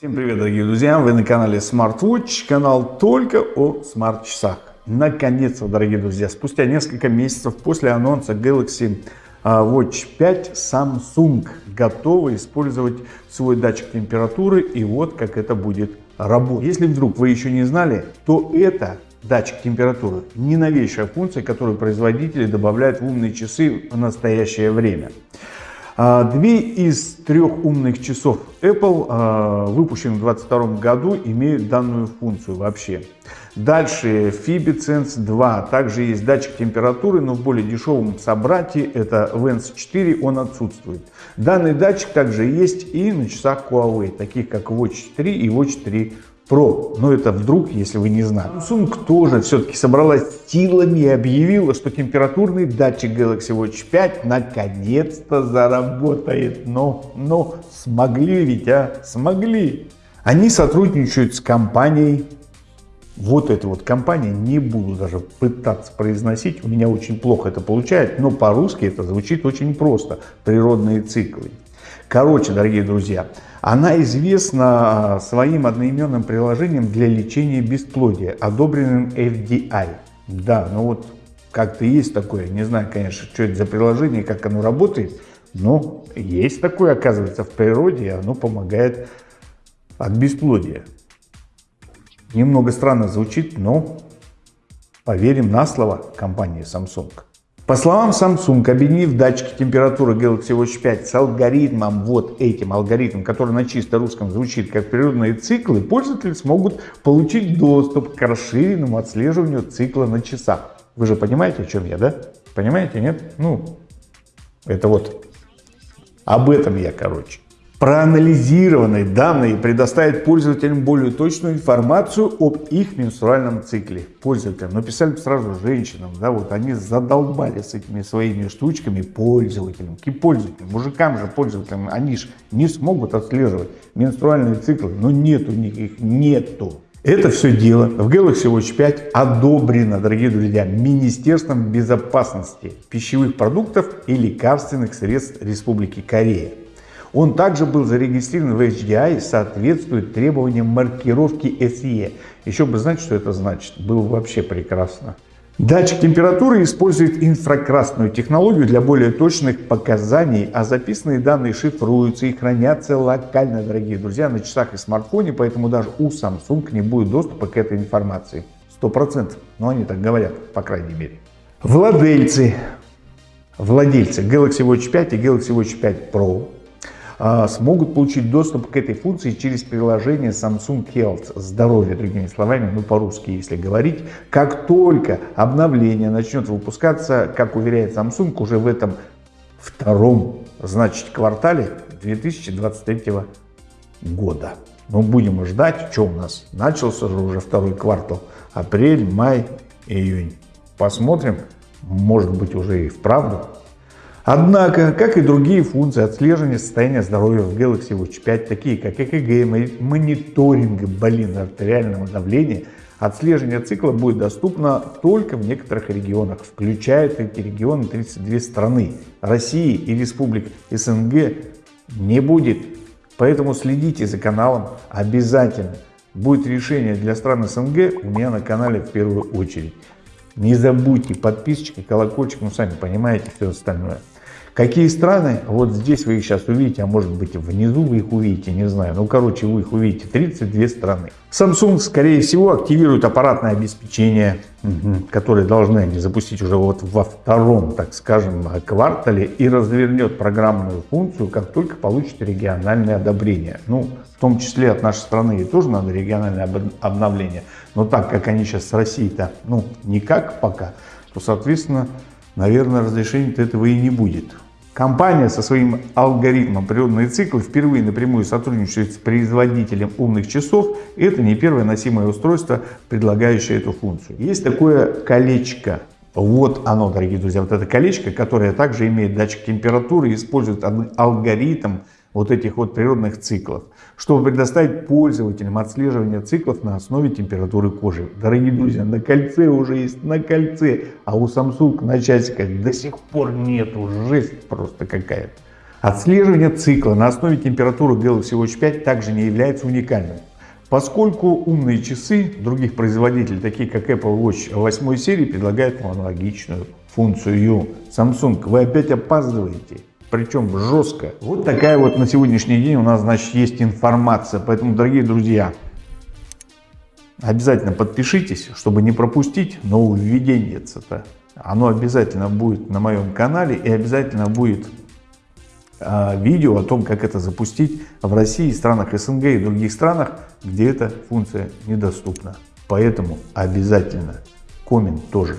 Всем привет, дорогие друзья! Вы на канале SmartWatch, канал только о смарт-часах. Наконец-то, дорогие друзья, спустя несколько месяцев после анонса Galaxy а, Watch 5 Samsung готова использовать свой датчик температуры и вот как это будет работать. Если вдруг вы еще не знали, то это датчик температуры не новейшая функция, которую производители добавляют в умные часы в настоящее время. А, две из трех умных часов Apple, а, выпущенных в 2022 году, имеют данную функцию вообще. Дальше FibiSense 2. Также есть датчик температуры, но в более дешевом собрате, это Vance 4, он отсутствует. Данный датчик также есть и на часах Huawei, таких как Watch 3 и Watch 3 Pro. Но это вдруг, если вы не знали. Samsung тоже все-таки собралась силами и объявила, что температурный датчик Galaxy Watch 5 наконец-то заработает. Но, но смогли ведь, а? Смогли. Они сотрудничают с компанией вот эта вот компания, не буду даже пытаться произносить, у меня очень плохо это получается, но по-русски это звучит очень просто. Природные циклы. Короче, дорогие друзья, она известна а, своим одноименным приложением для лечения бесплодия, одобренным FDI. Да, ну вот как-то есть такое, не знаю, конечно, что это за приложение, как оно работает, но есть такое, оказывается, в природе, и оно помогает от бесплодия. Немного странно звучит, но поверим на слово компании Samsung. По словам Samsung, объединив датчики температуры Galaxy Watch 5 с алгоритмом, вот этим алгоритмом, который на чисто русском звучит как природные циклы, пользователи смогут получить доступ к расширенному отслеживанию цикла на часах. Вы же понимаете, о чем я, да? Понимаете, нет? Ну, это вот об этом я, короче. Проанализированные данные предоставят пользователям более точную информацию об их менструальном цикле. Пользователям, написали сразу женщинам, да, вот они задолбали с этими своими штучками пользователям, и пользователям, мужикам же пользователям, они же не смогут отслеживать менструальные циклы, но нет у них их, нету. Это все дело в Galaxy Watch 5 одобрено, дорогие друзья, Министерством безопасности пищевых продуктов и лекарственных средств Республики Корея. Он также был зарегистрирован в HDI и соответствует требованиям маркировки SE. Еще бы знать, что это значит. Было вообще прекрасно. Датчик температуры использует инфракрасную технологию для более точных показаний, а записанные данные шифруются и хранятся локально, дорогие друзья, на часах и смартфоне, поэтому даже у Samsung не будет доступа к этой информации. Сто процентов. Но они так говорят, по крайней мере. Владельцы, владельцы Galaxy Watch 5 и Galaxy Watch 5 Pro смогут получить доступ к этой функции через приложение Samsung Health, здоровье, другими словами, ну по-русски если говорить. Как только обновление начнет выпускаться, как уверяет Samsung, уже в этом втором, значит, квартале 2023 года. Но будем ждать, что у нас. Начался же уже второй квартал. Апрель, май, июнь. Посмотрим, может быть уже и вправду Однако, как и другие функции отслеживания состояния здоровья в Galaxy Watch 5, такие как ЭКГ, мониторинг блин, артериального давления, отслеживание цикла будет доступно только в некоторых регионах. Включают эти регионы 32 страны. России и республик СНГ не будет. Поэтому следите за каналом обязательно. Будет решение для стран СНГ у меня на канале в первую очередь. Не забудьте подписчик колокольчик, ну сами понимаете все остальное. Какие страны? Вот здесь вы их сейчас увидите, а может быть внизу вы их увидите, не знаю. Ну, короче, вы их увидите. 32 страны. Samsung, скорее всего, активирует аппаратное обеспечение, которое должны они запустить уже вот во втором, так скажем, квартале и развернет программную функцию, как только получит региональное одобрение. Ну, в том числе от нашей страны и тоже надо региональное обновление. Но так как они сейчас с Россией-то, ну, никак пока, то, соответственно, наверное, разрешения этого и не будет. Компания со своим алгоритмом природные циклы впервые напрямую сотрудничает с производителем умных часов. Это не первое носимое устройство, предлагающее эту функцию. Есть такое колечко. Вот оно, дорогие друзья, вот это колечко, которое также имеет датчик температуры и использует алгоритм вот этих вот природных циклов, чтобы предоставить пользователям отслеживание циклов на основе температуры кожи. Дорогие друзья, на кольце уже есть, на кольце, а у Samsung на часиках до сих пор нету, жесть просто какая-то. Отслеживание цикла на основе температуры Galaxy Watch 5 также не является уникальным. Поскольку умные часы других производителей, такие как Apple Watch 8 серии, предлагают аналогичную функцию. Samsung, вы опять опаздываете, причем жестко. Вот такая вот на сегодняшний день у нас, значит, есть информация. Поэтому, дорогие друзья, обязательно подпишитесь, чтобы не пропустить нововведение-то. Оно обязательно будет на моем канале и обязательно будет а, видео о том, как это запустить в России, странах СНГ и других странах, где эта функция недоступна. Поэтому обязательно коммент тоже